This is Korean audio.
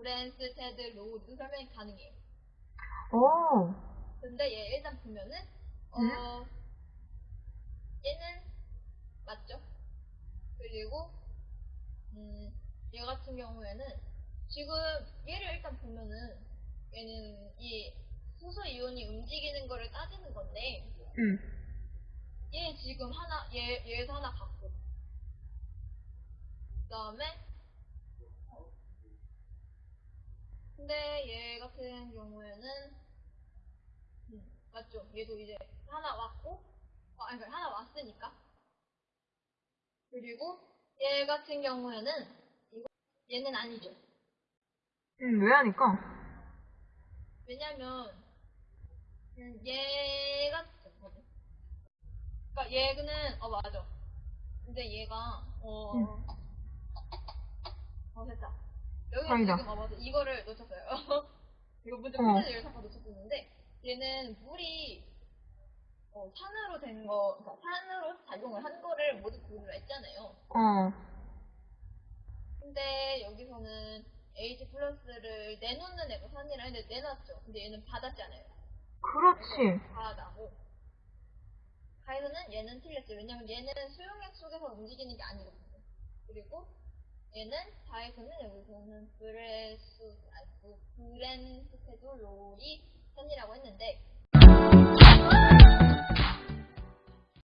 브뢴스테드 로우리 설명이 가능해요. 오. 근데 얘 일단 보면은 어 음. 얘는 맞죠? 그리고 음 얘 같은 경우에는 지금 얘를 일단 보면은 얘는 이 수소 이온이 움직이는 거를 따지는 건데 응. 얘 지금 하나 얘 얘에서 하나 갖고 그다음에 근데 얘 같은 경우에는 음, 맞죠? 얘도 이제 하나 왔고 어, 아니 그러니까 하나 왔으니까 그리고 얘 같은 경우에는 이거 얘는 아니죠. 응, 왜 하니까? 왜냐면 음, 얘가? 그러니까 얘는 어 맞아. 근데 얘가 어, 응. 다행이다. 맞아. 이거를 놓쳤어요. 이거 문제 어. 문제를 잠깐 놓쳤었는데 얘는 물이 어, 산으로 된 거, 그러니까 산으로 작용을 한 거를 모두 고르라 했잖아요. 어. 근데 여기서는 H 플러스를 내놓는 애가 산이라 했는데 내놨죠. 근데 얘는 받았잖아요. 그렇지. 가다고. 가에서는 얘는 틀렸죠. 왜냐면 얘는 수용액 속에서 움직이는 게 아니거든요. 그리고 얘는 다에서는 여기서는 브레스, 아니, 그 브뢴스테드 로우리 산이라고 했는데